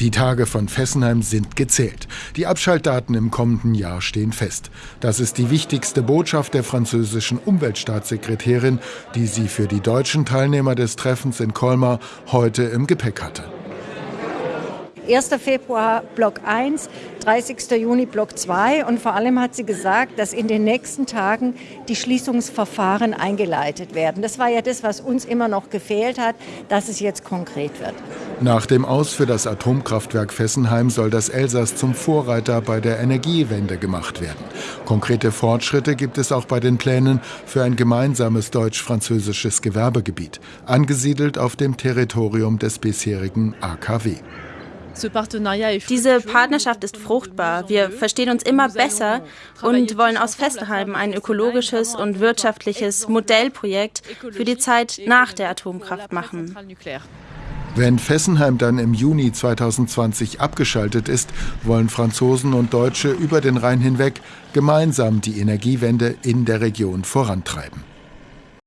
Die Tage von Fessenheim sind gezählt. Die Abschaltdaten im kommenden Jahr stehen fest. Das ist die wichtigste Botschaft der französischen Umweltstaatssekretärin, die sie für die deutschen Teilnehmer des Treffens in Colmar heute im Gepäck hatte. 1. Februar Block 1, 30. Juni Block 2 und vor allem hat sie gesagt, dass in den nächsten Tagen die Schließungsverfahren eingeleitet werden. Das war ja das, was uns immer noch gefehlt hat, dass es jetzt konkret wird. Nach dem Aus für das Atomkraftwerk Fessenheim soll das Elsass zum Vorreiter bei der Energiewende gemacht werden. Konkrete Fortschritte gibt es auch bei den Plänen für ein gemeinsames deutsch-französisches Gewerbegebiet, angesiedelt auf dem Territorium des bisherigen AKW. Diese Partnerschaft ist fruchtbar. Wir verstehen uns immer besser und wollen aus Fessenheim ein ökologisches und wirtschaftliches Modellprojekt für die Zeit nach der Atomkraft machen. Wenn Fessenheim dann im Juni 2020 abgeschaltet ist, wollen Franzosen und Deutsche über den Rhein hinweg gemeinsam die Energiewende in der Region vorantreiben.